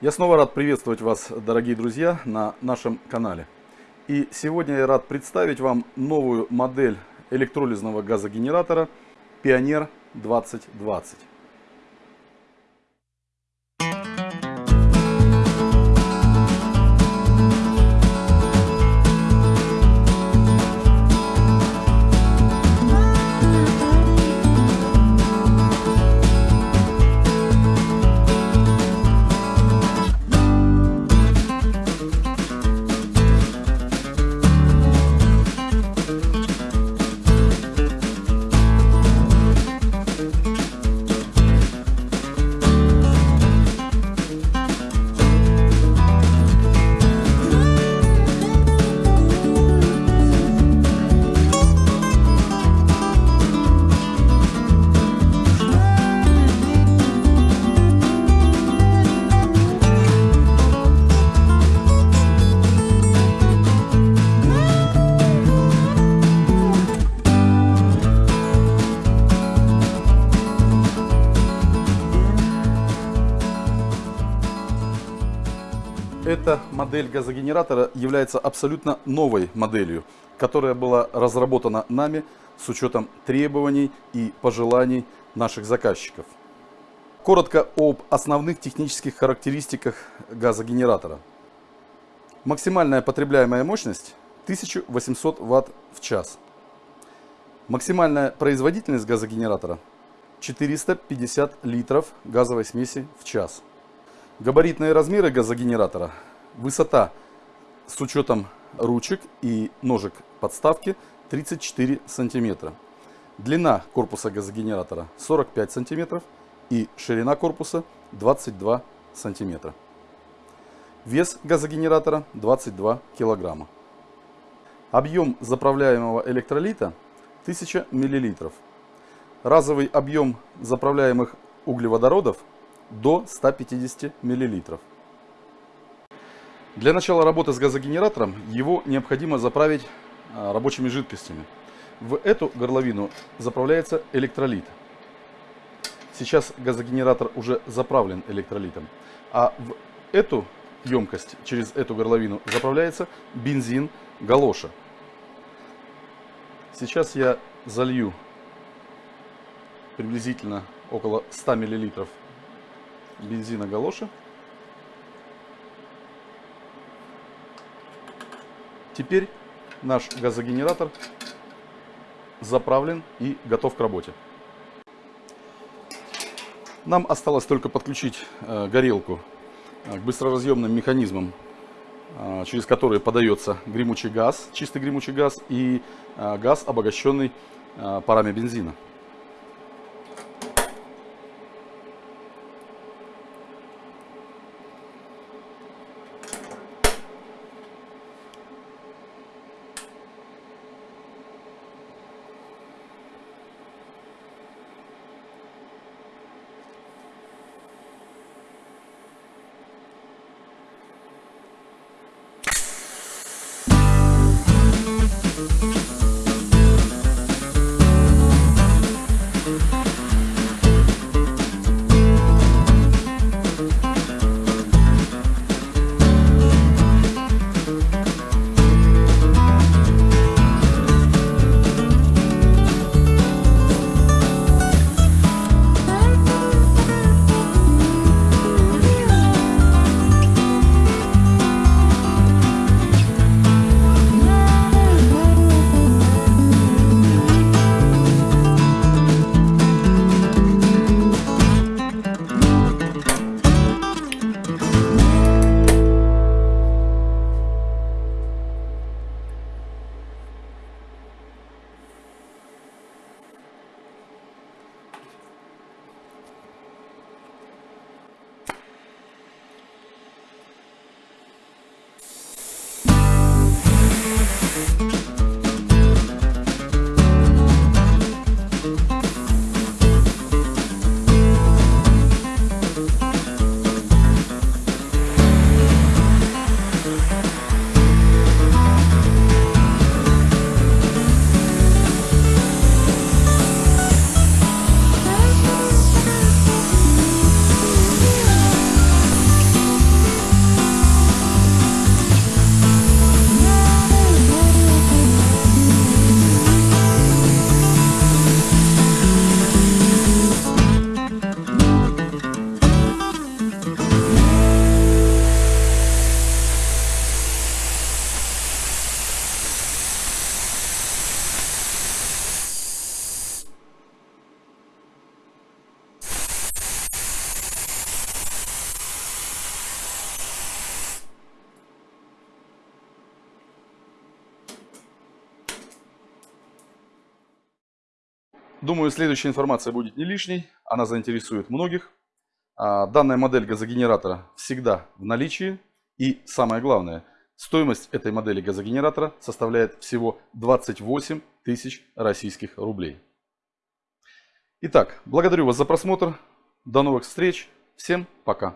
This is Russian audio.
Я снова рад приветствовать вас, дорогие друзья, на нашем канале. И сегодня я рад представить вам новую модель электролизного газогенератора Pioneer 2020. Эта модель газогенератора является абсолютно новой моделью, которая была разработана нами с учетом требований и пожеланий наших заказчиков. Коротко об основных технических характеристиках газогенератора. Максимальная потребляемая мощность 1800 Вт в час. Максимальная производительность газогенератора 450 литров газовой смеси в час. Габаритные размеры газогенератора. Высота с учетом ручек и ножек подставки 34 сантиметра. Длина корпуса газогенератора 45 сантиметров и ширина корпуса 22 сантиметра. Вес газогенератора 22 килограмма. Объем заправляемого электролита 1000 миллилитров. Разовый объем заправляемых углеводородов до 150 мл. Для начала работы с газогенератором его необходимо заправить а, рабочими жидкостями. В эту горловину заправляется электролит. Сейчас газогенератор уже заправлен электролитом. А в эту емкость, через эту горловину, заправляется бензин галоша. Сейчас я залью приблизительно около 100 миллилитров бензина галоши. Теперь наш газогенератор заправлен и готов к работе. Нам осталось только подключить э, горелку э, к быстроразъемным механизмам, э, через которые подается гремучий газ, чистый гремучий газ и газ, обогащенный парами бензина. Думаю, следующая информация будет не лишней. Она заинтересует многих. А, данная модель газогенератора всегда в наличии. И самое главное, стоимость этой модели газогенератора составляет всего 28 тысяч российских рублей. Итак, благодарю вас за просмотр. До новых встреч. Всем пока.